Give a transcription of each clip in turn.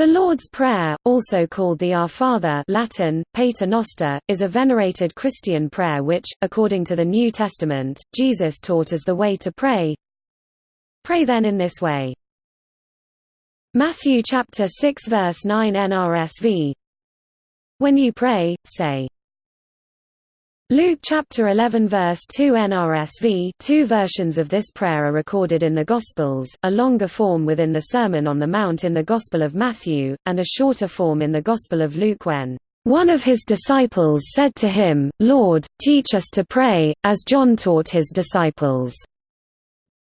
The Lord's Prayer, also called the Our Father Latin, Pater is a venerated Christian prayer which, according to the New Testament, Jesus taught as the way to pray. Pray then in this way. Matthew chapter 6 verse 9 NRSV When you pray, say, Luke chapter 11 verse 2 NRSV two versions of this prayer are recorded in the Gospels, a longer form within the Sermon on the Mount in the Gospel of Matthew, and a shorter form in the Gospel of Luke when, "...one of his disciples said to him, Lord, teach us to pray, as John taught his disciples."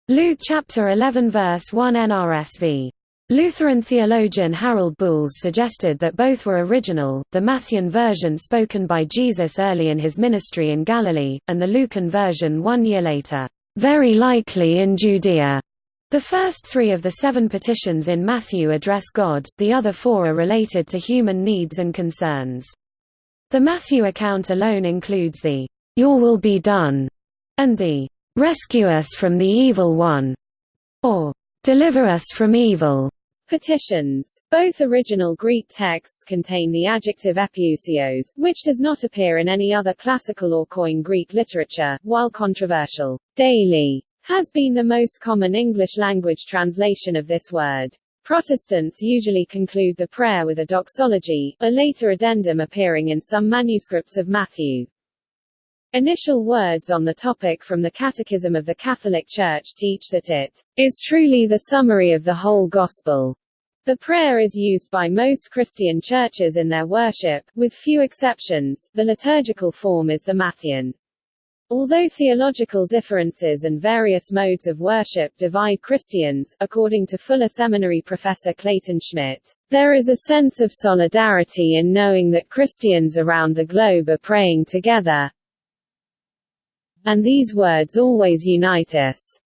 Luke chapter 11 verse 1 NRSV Lutheran theologian Harold Buls suggested that both were original, the Matthean version spoken by Jesus early in his ministry in Galilee, and the Lucan version one year later, very likely in Judea. The first three of the seven petitions in Matthew address God, the other four are related to human needs and concerns. The Matthew account alone includes the, "'Your will be done' and the, "'Rescue us from the evil one' or "'Deliver us from evil' petitions. Both original Greek texts contain the adjective epiousios, which does not appear in any other classical or Koine Greek literature, while controversial, daily, has been the most common English-language translation of this word. Protestants usually conclude the prayer with a doxology, a later addendum appearing in some manuscripts of Matthew. Initial words on the topic from the Catechism of the Catholic Church teach that it is truly the summary of the whole Gospel. The prayer is used by most Christian churches in their worship, with few exceptions. The liturgical form is the Matthean. Although theological differences and various modes of worship divide Christians, according to Fuller Seminary professor Clayton Schmit, there is a sense of solidarity in knowing that Christians around the globe are praying together, and these words always unite us.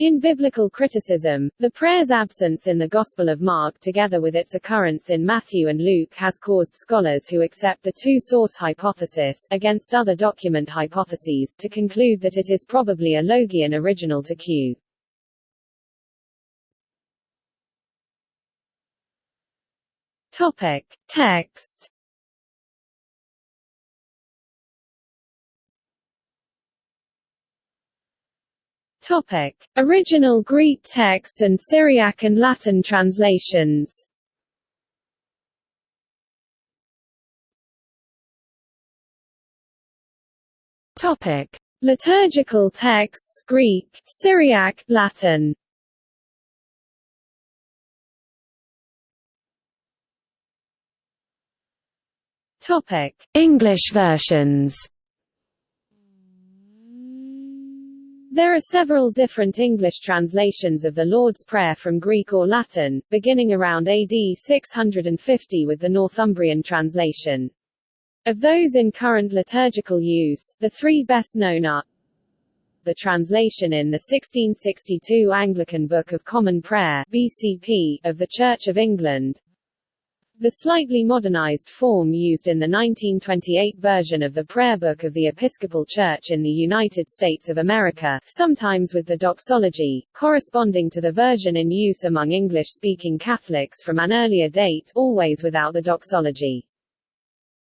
In biblical criticism, the prayer's absence in the Gospel of Mark together with its occurrence in Matthew and Luke has caused scholars who accept the two-source hypothesis against other document hypotheses to conclude that it is probably a logion original to Q. Topic. Text Topic: Original Greek text and Syriac and Latin translations. Topic: Liturgical texts Greek, Syriac, Latin. Topic: English versions. There are several different English translations of the Lord's Prayer from Greek or Latin, beginning around AD 650 with the Northumbrian translation. Of those in current liturgical use, the three best known are the translation in the 1662 Anglican Book of Common Prayer BCP, of the Church of England, the slightly modernized form used in the 1928 version of the Prayer Book of the Episcopal Church in the United States of America, sometimes with the doxology, corresponding to the version in use among English-speaking Catholics from an earlier date, always without the doxology.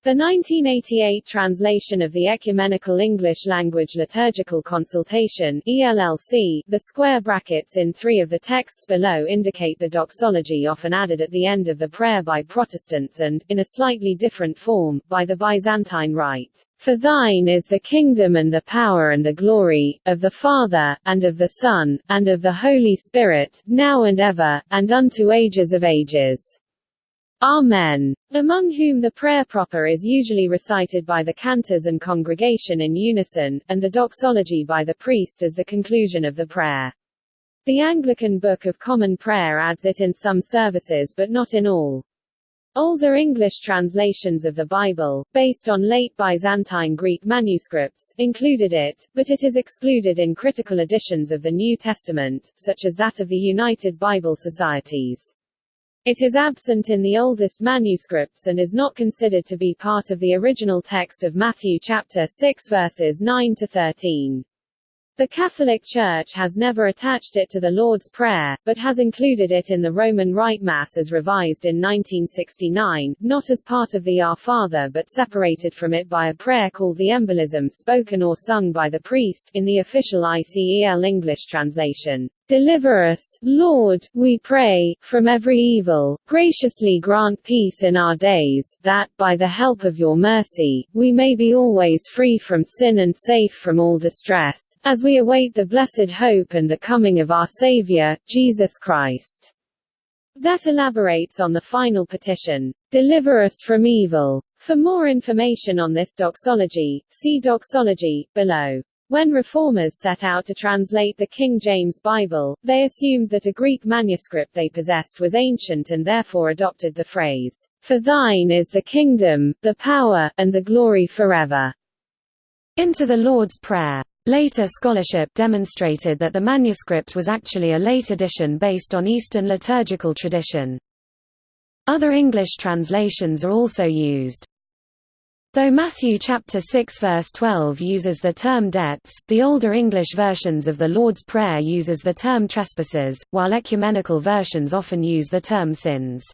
The 1988 translation of the Ecumenical English Language Liturgical Consultation ELLC, the square brackets in three of the texts below indicate the doxology often added at the end of the prayer by Protestants and, in a slightly different form, by the Byzantine Rite. For thine is the kingdom and the power and the glory, of the Father, and of the Son, and of the Holy Spirit, now and ever, and unto ages of ages. Amen. Among whom the prayer proper is usually recited by the cantors and congregation in unison, and the doxology by the priest as the conclusion of the prayer. The Anglican Book of Common Prayer adds it in some services but not in all. Older English translations of the Bible, based on late Byzantine Greek manuscripts, included it, but it is excluded in critical editions of the New Testament, such as that of the United Bible Societies. It is absent in the oldest manuscripts and is not considered to be part of the original text of Matthew chapter 6 verses 9 to 13. The Catholic Church has never attached it to the Lord's Prayer, but has included it in the Roman Rite Mass as revised in 1969, not as part of the Our Father but separated from it by a prayer called the Embolism spoken or sung by the priest, in the official ICEL English translation. Deliver us, Lord, we pray, from every evil, graciously grant peace in our days, that, by the help of your mercy, we may be always free from sin and safe from all distress, as we await the blessed hope and the coming of our Saviour, Jesus Christ. That elaborates on the final petition, Deliver us from evil. For more information on this doxology, see doxology, below. When reformers set out to translate the King James Bible, they assumed that a Greek manuscript they possessed was ancient and therefore adopted the phrase, For thine is the kingdom, the power, and the glory forever. Into the Lord's Prayer. Later scholarship demonstrated that the manuscript was actually a late addition based on Eastern liturgical tradition. Other English translations are also used. Though Matthew chapter 6 verse 12 uses the term debts, the older English versions of the Lord's Prayer uses the term trespasses, while ecumenical versions often use the term sins.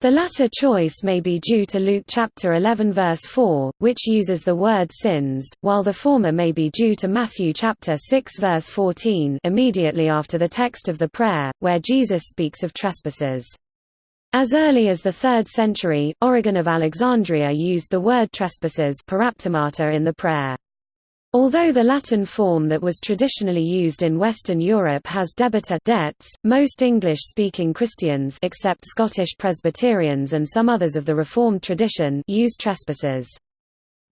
The latter choice may be due to Luke chapter 11 verse 4, which uses the word sins, while the former may be due to Matthew chapter 6 verse 14 immediately after the text of the prayer, where Jesus speaks of trespasses. As early as the 3rd century, Origen of Alexandria used the word trespasses in the prayer. Although the Latin form that was traditionally used in Western Europe has debita debts, most English-speaking Christians except Scottish Presbyterians and some others of the Reformed tradition use trespasses.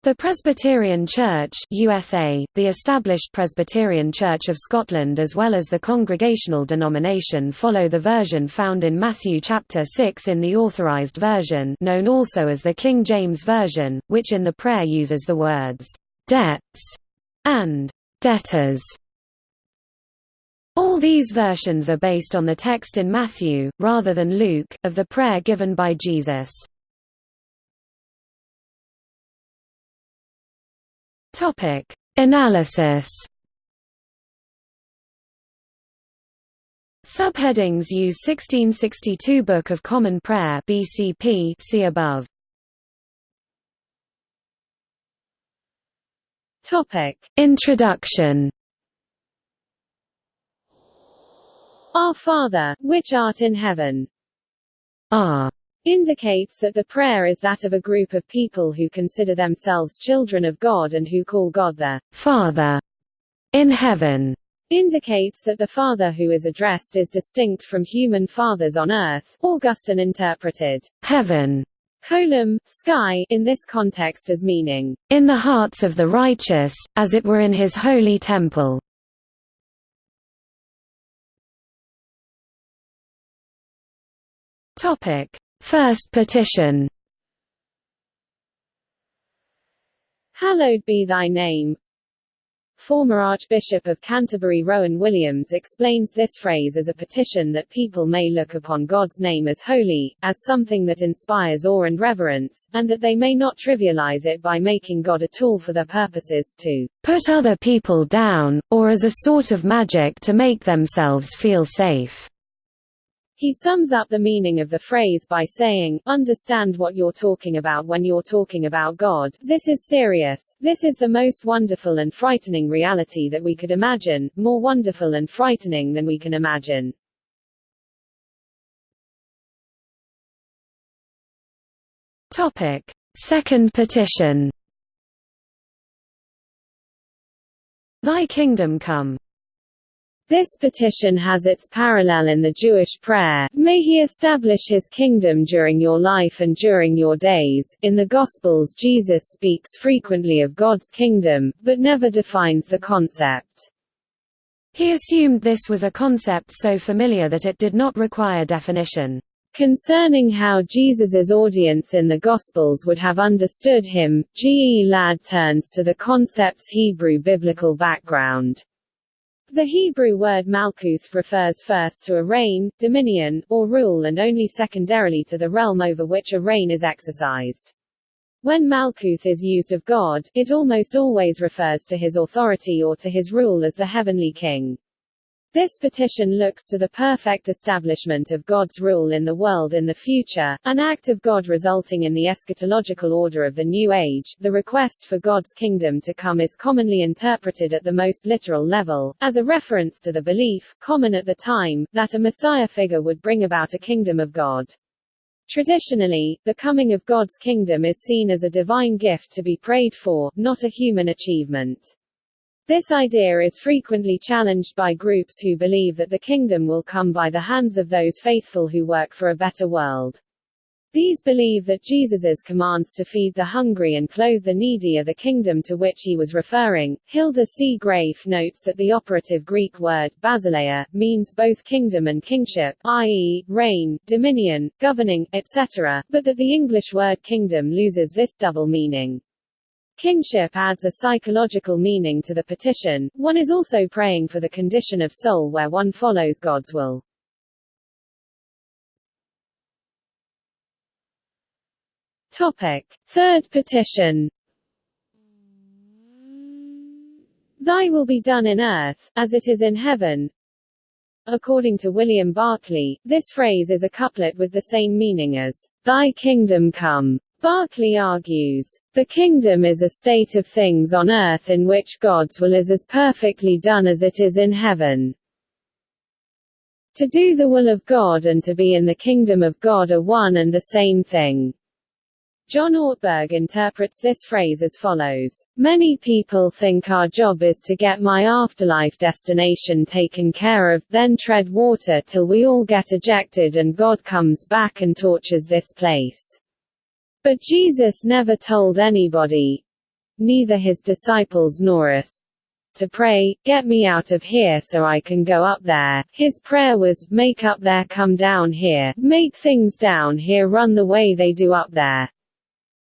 The Presbyterian Church USA, the established Presbyterian Church of Scotland as well as the Congregational denomination follow the version found in Matthew chapter 6 in the Authorized Version known also as the King James Version, which in the prayer uses the words, "'debts' and "'debtors' All these versions are based on the text in Matthew, rather than Luke, of the prayer given by Jesus. Topic: Analysis. Subheadings use 1662 Book of Common Prayer BCP see above. Topic: Introduction. Our Father, which art in heaven. Our indicates that the prayer is that of a group of people who consider themselves children of God and who call God their Father in heaven indicates that the Father who is addressed is distinct from human fathers on earth. Augustine interpreted heaven caelum, sky, in this context as meaning, in the hearts of the righteous, as it were in his holy temple. Topic. First petition Hallowed be thy name. Former Archbishop of Canterbury Rowan Williams explains this phrase as a petition that people may look upon God's name as holy, as something that inspires awe and reverence, and that they may not trivialize it by making God a tool for their purposes, to put other people down, or as a sort of magic to make themselves feel safe. He sums up the meaning of the phrase by saying, understand what you're talking about when you're talking about God. This is serious. This is the most wonderful and frightening reality that we could imagine, more wonderful and frightening than we can imagine. Topic. Second petition Thy kingdom come. This petition has its parallel in the Jewish prayer, May he establish his kingdom during your life and during your days. In the Gospels, Jesus speaks frequently of God's kingdom, but never defines the concept. He assumed this was a concept so familiar that it did not require definition. Concerning how Jesus's audience in the Gospels would have understood him, G. E. Ladd turns to the concept's Hebrew biblical background. The Hebrew word malkuth refers first to a reign, dominion, or rule and only secondarily to the realm over which a reign is exercised. When Malkuth is used of God, it almost always refers to his authority or to his rule as the heavenly king. This petition looks to the perfect establishment of God's rule in the world in the future, an act of God resulting in the eschatological order of the New Age. The request for God's kingdom to come is commonly interpreted at the most literal level, as a reference to the belief, common at the time, that a Messiah figure would bring about a kingdom of God. Traditionally, the coming of God's kingdom is seen as a divine gift to be prayed for, not a human achievement. This idea is frequently challenged by groups who believe that the kingdom will come by the hands of those faithful who work for a better world. These believe that Jesus's commands to feed the hungry and clothe the needy are the kingdom to which he was referring. Hilda C. Graef notes that the operative Greek word, basileia, means both kingdom and kingship, i.e., reign, dominion, governing, etc., but that the English word kingdom loses this double meaning. Kingship adds a psychological meaning to the petition. One is also praying for the condition of soul where one follows God's will. Topic. Third petition Thy will be done in earth, as it is in heaven. According to William Barclay, this phrase is a couplet with the same meaning as, Thy kingdom come. Barclay argues, the kingdom is a state of things on earth in which God's will is as perfectly done as it is in heaven. To do the will of God and to be in the kingdom of God are one and the same thing. John Ortberg interprets this phrase as follows. Many people think our job is to get my afterlife destination taken care of, then tread water till we all get ejected and God comes back and tortures this place. But Jesus never told anybody, neither his disciples nor us, to pray, get me out of here so I can go up there. His prayer was, make up there come down here, make things down here run the way they do up there.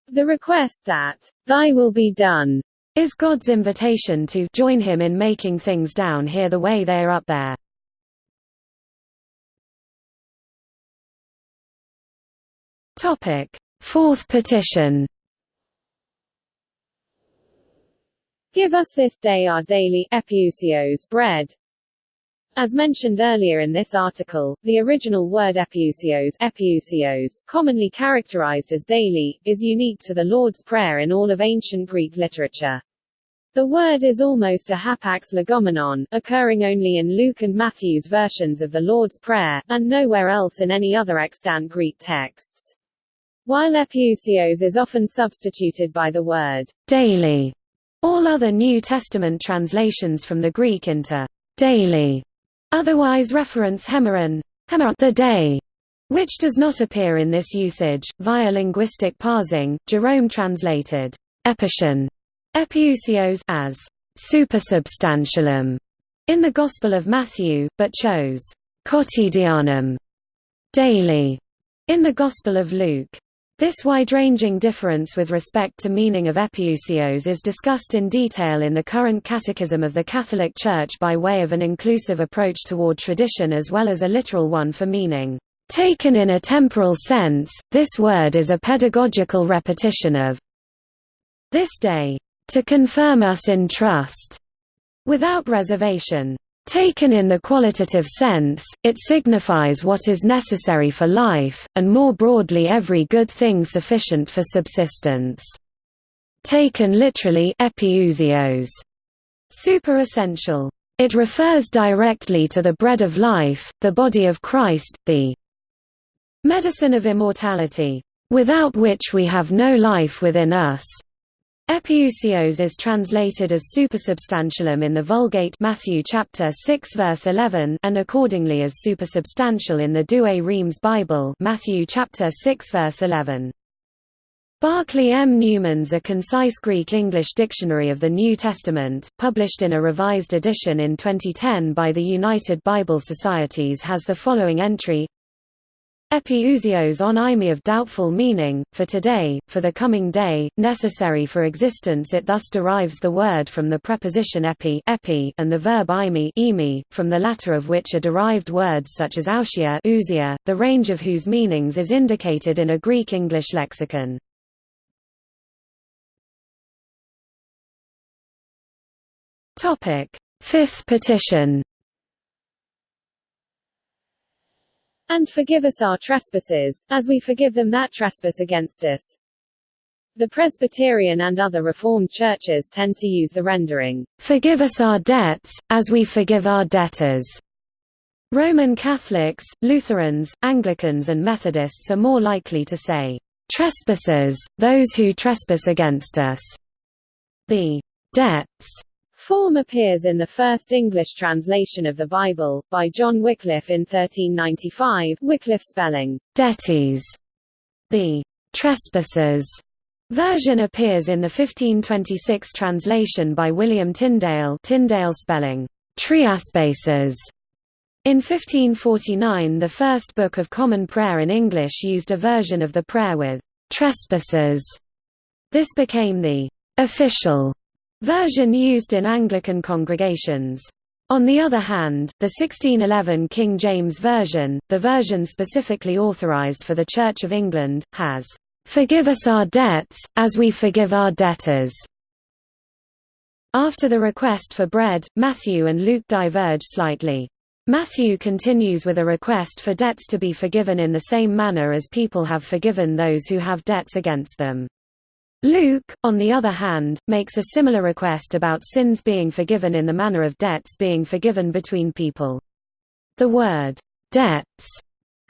The request that, Thy will be done, is God's invitation to join him in making things down here the way they're up there. Topic: Fourth petition. Give us this day our daily epiousios bread, as mentioned earlier in this article, the original word epiousios commonly characterized as daily, is unique to the Lord's Prayer in all of ancient Greek literature. The word is almost a hapax legomenon, occurring only in Luke and Matthew's versions of the Lord's Prayer, and nowhere else in any other extant Greek texts. While epiousios is often substituted by the word daily, all other New Testament translations from the Greek into daily Otherwise reference hemeron, the day, which does not appear in this usage. Via linguistic parsing, Jerome translated epition epiousios as supersubstantialem in the Gospel of Matthew, but chose quotidianum daily in the Gospel of Luke. This wide-ranging difference with respect to meaning of epiousios is discussed in detail in the current Catechism of the Catholic Church by way of an inclusive approach toward tradition as well as a literal one for meaning. Taken in a temporal sense, this word is a pedagogical repetition of this day, to confirm us in trust, without reservation. Taken in the qualitative sense, it signifies what is necessary for life, and more broadly every good thing sufficient for subsistence. Taken literally epiousios, super-essential. It refers directly to the bread of life, the body of Christ, the medicine of immortality, without which we have no life within us, Epiousios is translated as supersubstantialem in the Vulgate Matthew chapter 6 verse 11 and accordingly as supersubstantial in the Douay Rheims Bible Matthew chapter 6 verse 11. Barclay M. Newman's A Concise Greek-English Dictionary of the New Testament, published in a revised edition in 2010 by the United Bible Societies has the following entry Epiousios on imi of doubtful meaning, for today, for the coming day, necessary for existence it thus derives the word from the preposition epi, epi and the verb imi, imi from the latter of which are derived words such as ausia, ousia, the range of whose meanings is indicated in a Greek-English lexicon. Fifth petition And forgive us our trespasses, as we forgive them that trespass against us. The Presbyterian and other Reformed churches tend to use the rendering, Forgive us our debts, as we forgive our debtors. Roman Catholics, Lutherans, Anglicans and Methodists are more likely to say, Trespassers, those who trespass against us. The debts form appears in the first English translation of the Bible, by John Wycliffe in 1395 Wycliffe spelling, debties. The trespassers version appears in the 1526 translation by William Tyndale Tyndale spelling, triaspacers. In 1549 the first Book of Common Prayer in English used a version of the prayer with trespassers. This became the official version used in Anglican congregations. On the other hand, the 1611 King James Version, the version specifically authorized for the Church of England, has, "...forgive us our debts, as we forgive our debtors." After the request for bread, Matthew and Luke diverge slightly. Matthew continues with a request for debts to be forgiven in the same manner as people have forgiven those who have debts against them. Luke, on the other hand, makes a similar request about sins being forgiven in the manner of debts being forgiven between people. The word, debts,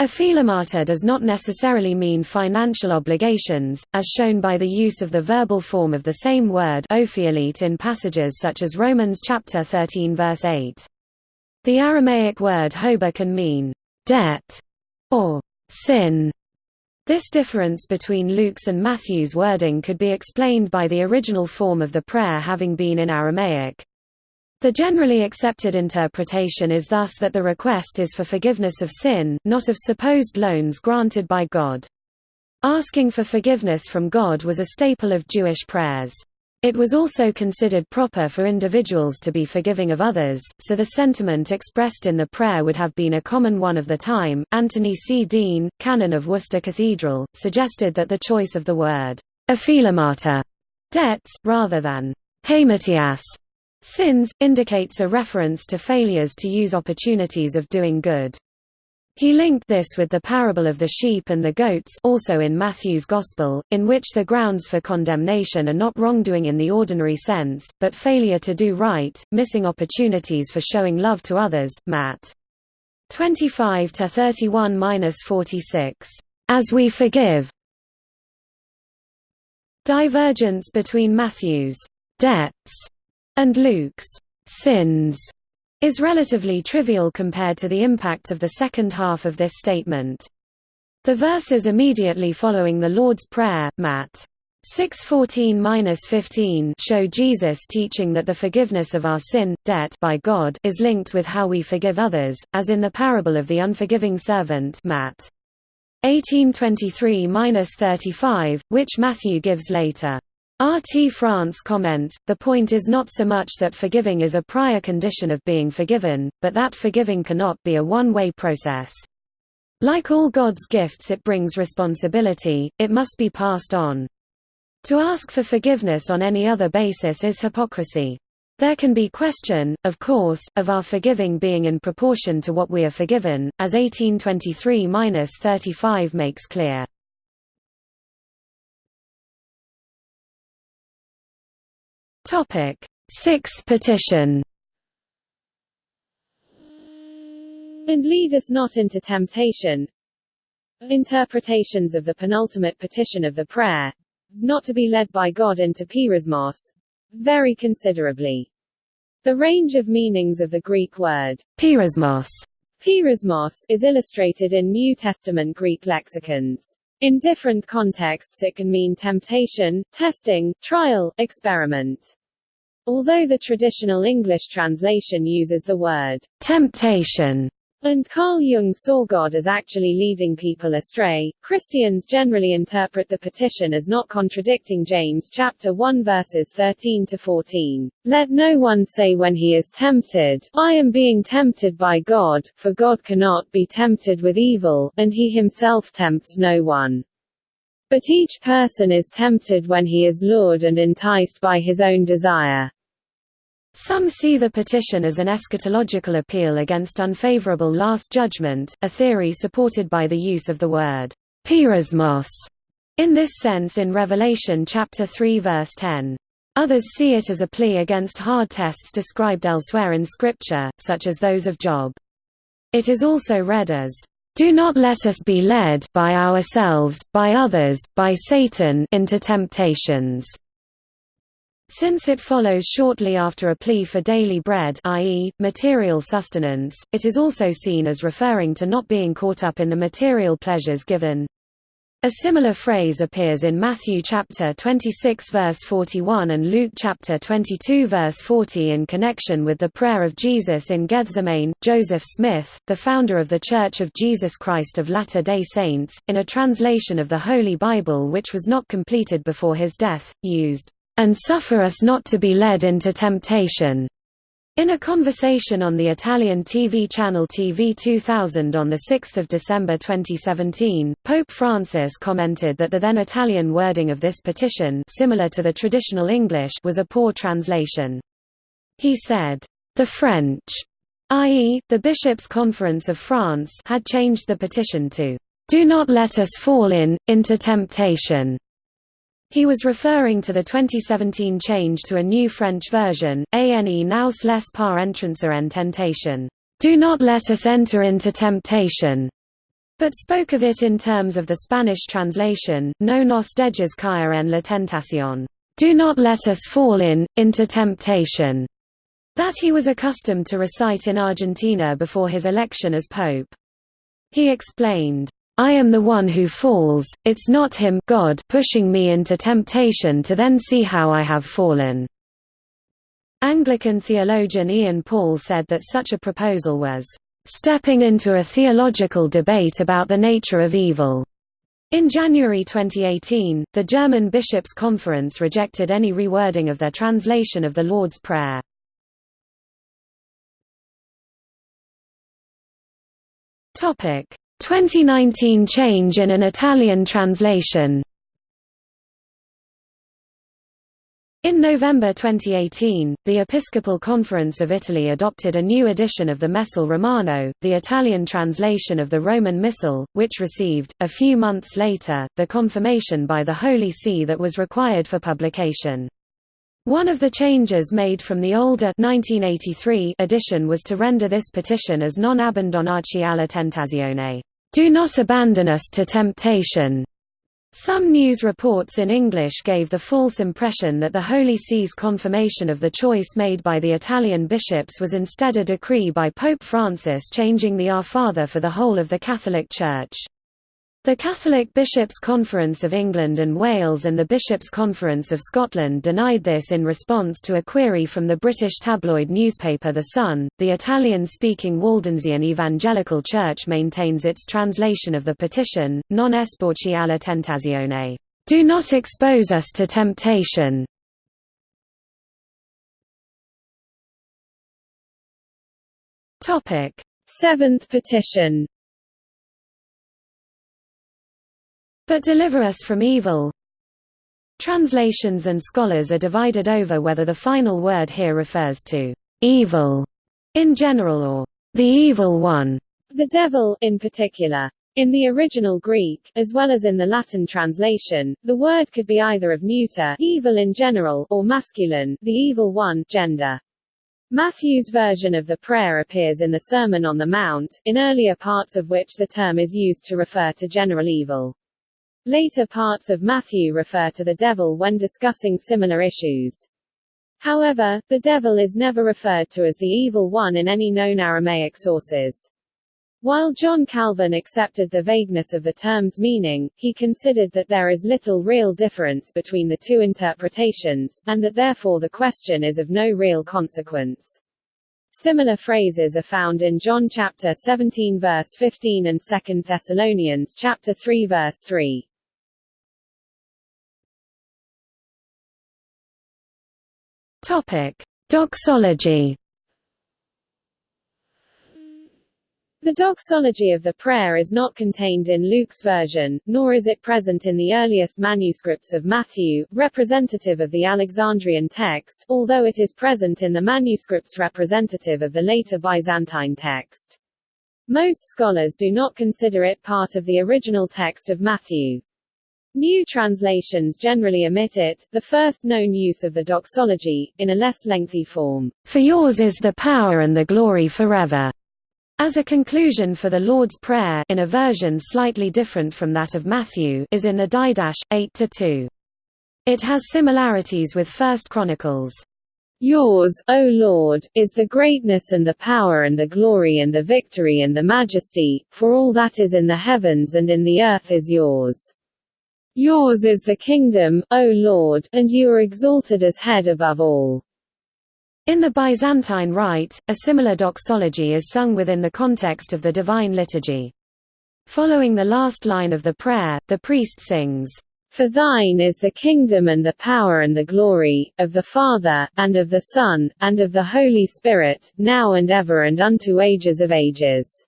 opheilemata does not necessarily mean financial obligations, as shown by the use of the verbal form of the same word opheilete in passages such as Romans chapter 13 verse 8. The Aramaic word hoba can mean, debt, or sin, this difference between Luke's and Matthew's wording could be explained by the original form of the prayer having been in Aramaic. The generally accepted interpretation is thus that the request is for forgiveness of sin, not of supposed loans granted by God. Asking for forgiveness from God was a staple of Jewish prayers. It was also considered proper for individuals to be forgiving of others, so the sentiment expressed in the prayer would have been a common one of the time. Anthony C. Deane, canon of Worcester Cathedral, suggested that the choice of the word opheilemata, debts, rather than hamartias, sins, indicates a reference to failures to use opportunities of doing good. He linked this with the parable of the sheep and the goats also in Matthew's Gospel, in which the grounds for condemnation are not wrongdoing in the ordinary sense, but failure to do right, missing opportunities for showing love to others. Matt. 25 to 31-46. As we forgive. Divergence between Matthew's debts and Luke's sins is relatively trivial compared to the impact of the second half of this statement. The verses immediately following the Lord's Prayer, Matt. 6:14-15 show Jesus teaching that the forgiveness of our sin debt by God is linked with how we forgive others as in the parable of the unforgiving servant Matt 18:23-35 which Matthew gives later R. T. France comments, the point is not so much that forgiving is a prior condition of being forgiven, but that forgiving cannot be a one-way process. Like all God's gifts it brings responsibility, it must be passed on. To ask for forgiveness on any other basis is hypocrisy. There can be question, of course, of our forgiving being in proportion to what we are forgiven, as 1823-35 makes clear. Topic: Sixth petition. And lead us not into temptation. Interpretations of the penultimate petition of the prayer, not to be led by God into peirasmos, vary considerably. The range of meanings of the Greek word peirasmos, peirasmos is illustrated in New Testament Greek lexicons. In different contexts it can mean temptation, testing, trial, experiment. Although the traditional English translation uses the word temptation and Carl Jung saw God as actually leading people astray. Christians generally interpret the petition as not contradicting James chapter 1 verses 13 to 14. Let no one say when he is tempted, I am being tempted by God, for God cannot be tempted with evil, and he himself tempts no one. But each person is tempted when he is lured and enticed by his own desire. Some see the petition as an eschatological appeal against unfavorable last judgment, a theory supported by the use of the word peirasmos in this sense in Revelation chapter 3 verse 10. Others see it as a plea against hard tests described elsewhere in Scripture, such as those of Job. It is also read as, "...do not let us be led by ourselves, by others, by Satan into temptations." Since it follows shortly after a plea for daily bread i.e., material sustenance, it is also seen as referring to not being caught up in the material pleasures given. A similar phrase appears in Matthew chapter 26 verse 41 and Luke chapter 22 verse 40 in connection with the prayer of Jesus in Gethsemane. Joseph Smith, the founder of the Church of Jesus Christ of Latter-day Saints, in a translation of the Holy Bible which was not completed before his death, used and suffer us not to be led into temptation. In a conversation on the Italian TV channel TV 2000 on 6 December 2017, Pope Francis commented that the then Italian wording of this petition similar to the traditional English was a poor translation. He said, "...the French, i.e., the Bishops' Conference of France had changed the petition to, "...do not let us fall in, into temptation." He was referring to the 2017 change to a new French version, ANE nous laisse par entrancer en tentation, do not let us enter into temptation, but spoke of it in terms of the Spanish translation, no nos dejes caer en la tentación, do not let us fall in, into temptation, that he was accustomed to recite in Argentina before his election as pope. He explained, I am the one who falls, it's not him God pushing me into temptation to then see how I have fallen." Anglican theologian Ian Paul said that such a proposal was, "...stepping into a theological debate about the nature of evil." In January 2018, the German Bishops' Conference rejected any rewording of their translation of the Lord's Prayer. Topic: 2019 change in an Italian translation In November 2018, the Episcopal Conference of Italy adopted a new edition of the Missale Romano, the Italian translation of the Roman Missal, which received, a few months later, the confirmation by the Holy See that was required for publication. One of the changes made from the older 1983 edition was to render this petition as non abbandonaci alla tentazione, do not abandon us to temptation. Some news reports in English gave the false impression that the Holy See's confirmation of the choice made by the Italian bishops was instead a decree by Pope Francis changing the Our Father for the whole of the Catholic Church. The Catholic Bishops' Conference of England and Wales and the Bishops' Conference of Scotland denied this in response to a query from the British tabloid newspaper The Sun. The Italian speaking Waldensian Evangelical Church maintains its translation of the petition, Non esporci alla tentazione. Do not expose us to temptation. Seventh petition but deliver us from evil. Translations and scholars are divided over whether the final word here refers to evil in general or the evil one, the devil in particular. In the original Greek, as well as in the Latin translation, the word could be either of neuter evil in general or masculine the evil one gender. Matthew's version of the prayer appears in the Sermon on the Mount, in earlier parts of which the term is used to refer to general evil. Later parts of Matthew refer to the devil when discussing similar issues. However, the devil is never referred to as the evil one in any known Aramaic sources. While John Calvin accepted the vagueness of the term's meaning, he considered that there is little real difference between the two interpretations, and that therefore the question is of no real consequence. Similar phrases are found in John chapter 17 verse 15 and 2 Thessalonians chapter 3 verse 3. Topic: Doxology. The doxology of the prayer is not contained in Luke's version, nor is it present in the earliest manuscripts of Matthew, representative of the Alexandrian text, although it is present in the manuscripts representative of the later Byzantine text. Most scholars do not consider it part of the original text of Matthew. New translations generally omit it, the first known use of the doxology, in a less lengthy form. For yours is the power and the glory forever. As a conclusion for the Lord's Prayer in a version slightly different from that of Matthew is in the Didache, 8–2. It has similarities with First Chronicles. Yours, O Lord, is the greatness and the power and the glory and the victory and the majesty, for all that is in the heavens and in the earth is yours. Yours is the kingdom, O Lord, and you are exalted as head above all. In the Byzantine Rite, a similar doxology is sung within the context of the Divine Liturgy. Following the last line of the prayer, the priest sings, For thine is the kingdom and the power and the glory, of the Father, and of the Son, and of the Holy Spirit, now and ever and unto ages of ages.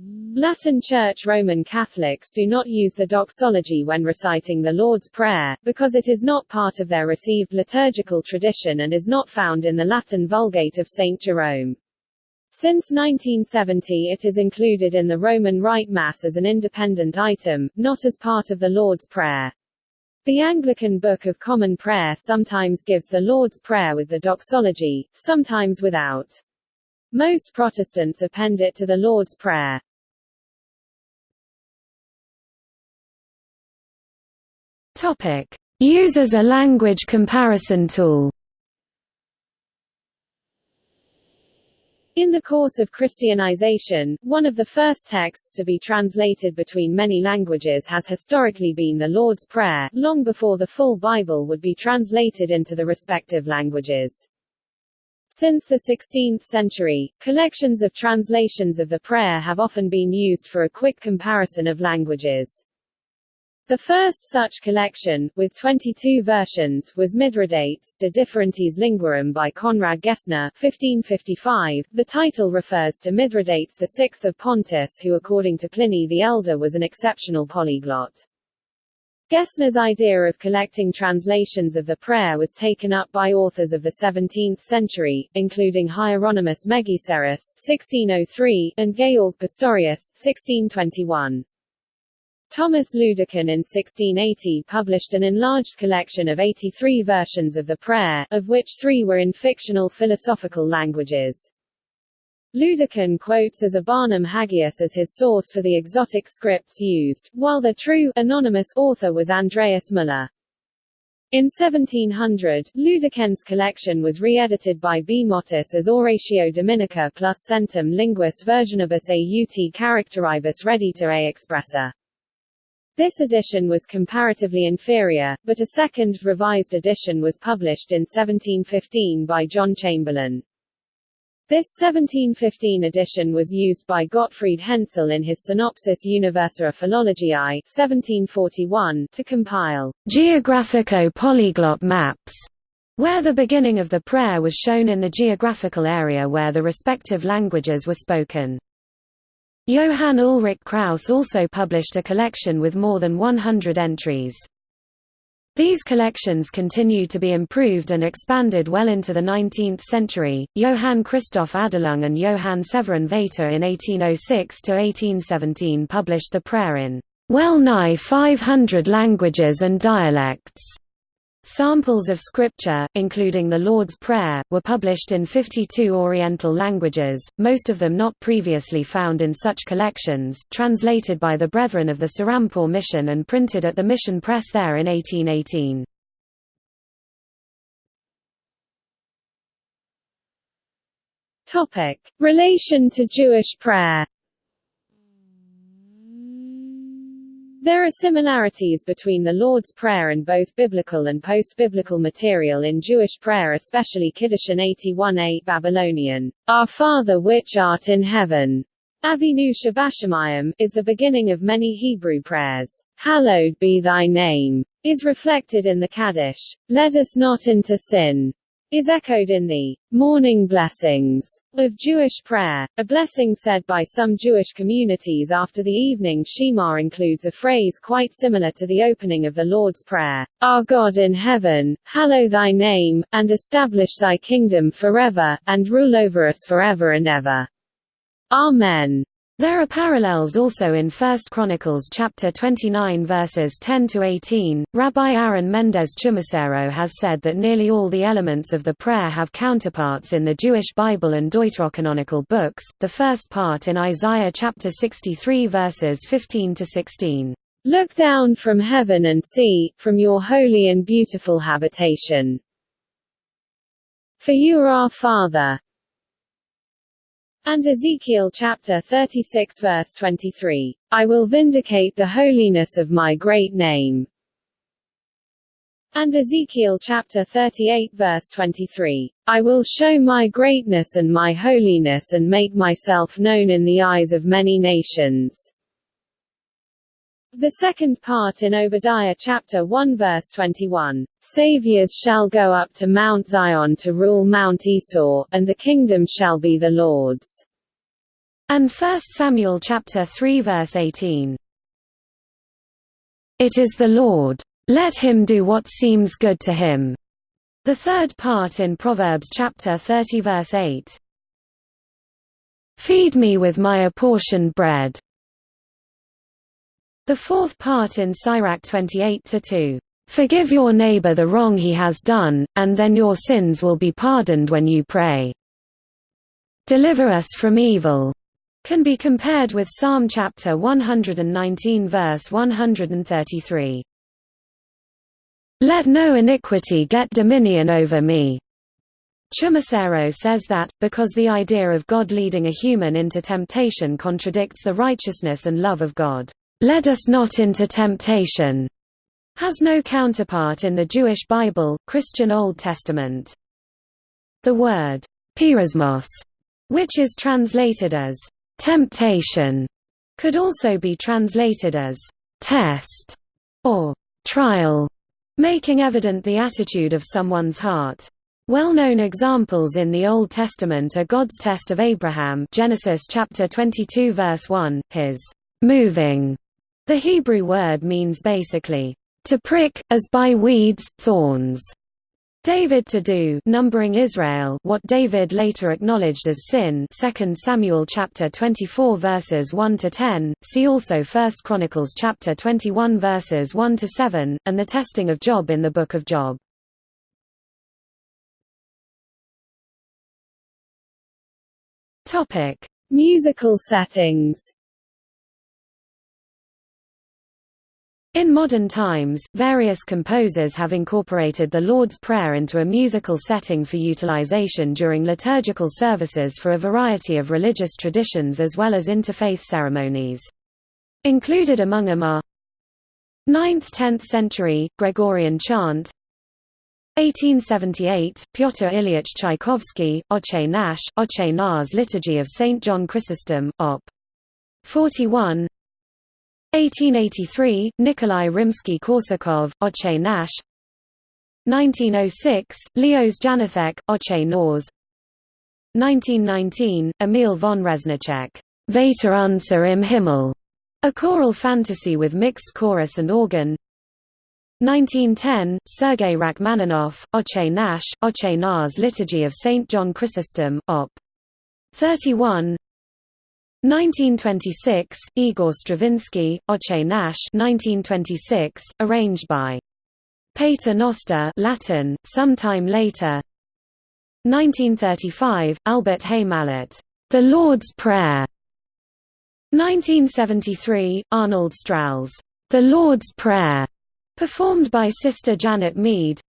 Latin Church Roman Catholics do not use the doxology when reciting the Lord's Prayer, because it is not part of their received liturgical tradition and is not found in the Latin Vulgate of St. Jerome. Since 1970 it is included in the Roman Rite Mass as an independent item, not as part of the Lord's Prayer. The Anglican Book of Common Prayer sometimes gives the Lord's Prayer with the doxology, sometimes without. Most Protestants append it to the Lord's Prayer. Topic: Use as a language comparison tool. In the course of Christianization, one of the first texts to be translated between many languages has historically been the Lord's Prayer, long before the full Bible would be translated into the respective languages. Since the 16th century, collections of translations of the prayer have often been used for a quick comparison of languages. The first such collection, with 22 versions, was Mithridates, De Differentiis Linguarum by Conrad Gesner 1555. The title refers to Mithridates VI of Pontus who according to Pliny the Elder was an exceptional polyglot. Gesner's idea of collecting translations of the prayer was taken up by authors of the 17th century, including Hieronymus Megiserus 1603, and Georg Pastorius 1621. Thomas Lüdeken in 1680 published an enlarged collection of 83 versions of the prayer, of which three were in fictional philosophical languages. Lüdeken quotes as a Barnum Hagius as his source for the exotic scripts used, while the true, anonymous author was Andreas Müller. In 1700, Lüdeken's collection was re-edited by B. Mottis as Oratio Dominica plus centum linguis versionibus aut characteribus redita a expressa. This edition was comparatively inferior, but a second, revised edition was published in 1715 by John Chamberlayne. This 1715 edition was used by Gottfried Hensel in his Synopsis Universa Philologiae 1741 to compile geographico-polyglot maps, where the beginning of the prayer was shown in the geographical area where the respective languages were spoken. Johann Ulrich Kraus also published a collection with more than 100 entries. These collections continued to be improved and expanded well into the 19th century. Johann Christoph Adelung and Johann Severin Vater in 1806 to 1817 published the prayer in well nigh 500 languages and dialects. Samples of scripture, including the Lord's Prayer, were published in 52 Oriental languages, most of them not previously found in such collections, translated by the Brethren of the Serampore Mission and printed at the Mission Press there in 1818. Relation to Jewish prayer There are similarities between the Lord's Prayer and both biblical and post-biblical material in Jewish prayer especially Kiddushin 81a Babylonian, Our Father which art in heaven, Avinu Shebashamayim, is the beginning of many Hebrew prayers. Hallowed be thy name, is reflected in the Kaddish. Let us not into sin, is echoed in the morning blessings of Jewish prayer. A blessing said by some Jewish communities after the evening Shema includes a phrase quite similar to the opening of the Lord's Prayer, Our God in heaven, hallow thy name, and establish thy kingdom forever, and rule over us forever and ever. Amen. There are parallels also in 1 Chronicles chapter 29 verses 10 to 18. Rabbi Aaron Mendes Chumaceiro has said that nearly all the elements of the prayer have counterparts in the Jewish Bible and Deuterocanonical books. The first part in Isaiah chapter 63 verses 15 to 16. Look down from heaven and see, from your holy and beautiful habitation. For you are our Father, and Ezekiel chapter 36 verse 23, I will vindicate the holiness of my great name. And Ezekiel chapter 38 verse 23, I will show my greatness and my holiness and make myself known in the eyes of many nations. The second part in Obadiah chapter 1 verse 21, Saviors shall go up to Mount Zion to rule Mount Esau, and the kingdom shall be the Lord's. And 1 Samuel chapter 3 verse 18. It is the Lord. Let him do what seems good to him. The third part in Proverbs chapter 30 verse 8. Feed me with my apportioned bread. The fourth part in Sirach 28-2, "...forgive your neighbor the wrong he has done, and then your sins will be pardoned when you pray. Deliver us from evil." can be compared with Psalm chapter 119 verse 133. Let no iniquity get dominion over me. Chumaceiro says that, because the idea of God leading a human into temptation contradicts the righteousness and love of God. "'Led us not into temptation' has no counterpart in the Jewish Bible, Christian Old Testament. The word, "'peirasmos' which is translated as, temptation, could also be translated as, test, or trial, making evident the attitude of someone's heart. Well-known examples in the Old Testament are God's test of Abraham Genesis chapter 22 verse 1, his moving the Hebrew word means basically, to prick, as by weeds, thorns. David to do numbering Israel what David later acknowledged as sin 2 Samuel chapter 24 verses 1 to 10 see also 1 Chronicles chapter 21 verses 1 to 7 and the testing of Job in the book of Job Topic Musical settings In modern times, various composers have incorporated the Lord's Prayer into a musical setting for utilization during liturgical services for a variety of religious traditions as well as interfaith ceremonies. Included among them are 9th–10th century, Gregorian chant 1878, Pyotr Ilyich Tchaikovsky, Otche Nash, Otche Na's Liturgy of St. John Chrysostom, Op. 41 1883, Nikolai Rimsky-Korsakov, Otche Nash 1906, Leos Janacek, Otche Nors 1919, Emil von Reznicek, Vater unser im Himmel, a choral fantasy with mixed chorus and organ 1910, Sergei Rachmaninoff, Otche Nash, Otche Na's Liturgy of St. John Chrysostom, Op. 31 1926, Igor Stravinsky, Otche Nash 1926, arranged by Pater Noster Latin, sometime later. 1935, Albert Hay Malotte, The Lord's Prayer. 1973, Arnold Strals, The Lord's Prayer, performed by Sister Janet Mead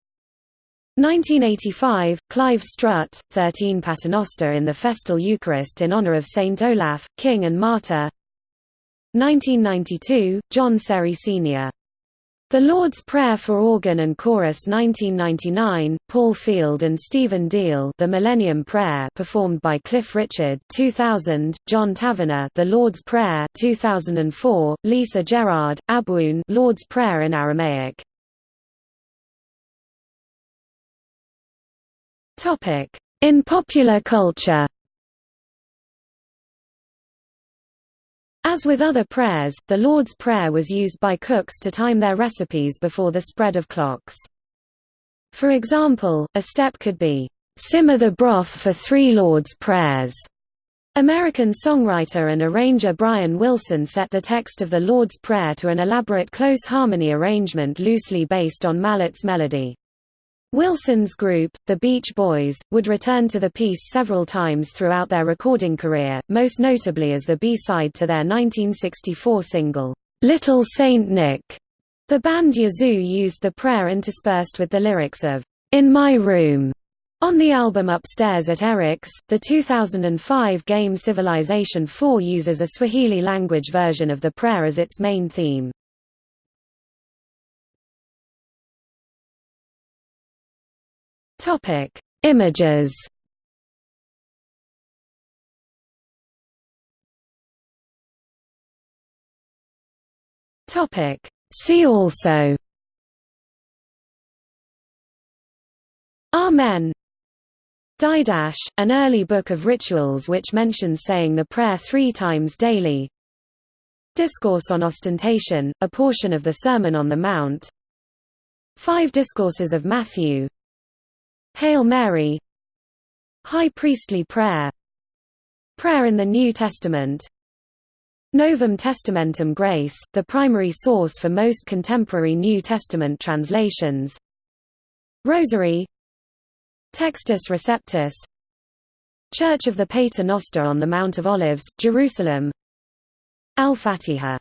1985, Clive Strutt, 13 Paternoster in the Festal Eucharist in honor of Saint Olaf, king and martyr 1992, John Serry Sr. The Lord's Prayer for Organ and Chorus 1999, Paul Field and Stephen Deal The Millennium Prayer performed by Cliff Richard 2000, John Tavener The Lord's Prayer 2004, Lisa Gerrard, Abwoon Lord's Prayer in Aramaic In popular culture As with other prayers, the Lord's Prayer was used by cooks to time their recipes before the spread of clocks. For example, a step could be, "'Simmer the broth for three Lord's Prayers' American songwriter and arranger Brian Wilson set the text of the Lord's Prayer to an elaborate close harmony arrangement loosely based on Malotte's melody. Wilson's group, the Beach Boys, would return to the piece several times throughout their recording career, most notably as the B-side to their 1964 single, "'Little Saint Nick'. The band Yazoo used the prayer interspersed with the lyrics of, "'In My Room' On the album Upstairs at Eric's, the 2005 game Civilization 4 uses a Swahili language version of the prayer as its main theme. Topic: Images. Topic: See also. Amen. Didache, an early book of rituals which mentions saying the prayer three times daily. Discourse on Ostentation, a portion of the Sermon on the Mount. Five Discourses of Matthew Hail Mary. High Priestly Prayer. Prayer in the New Testament. Novum Testamentum Graece, the primary source for most contemporary New Testament translations. Rosary. Textus Receptus. Church of the Pater Noster on the Mount of Olives, Jerusalem. Al-Fatiha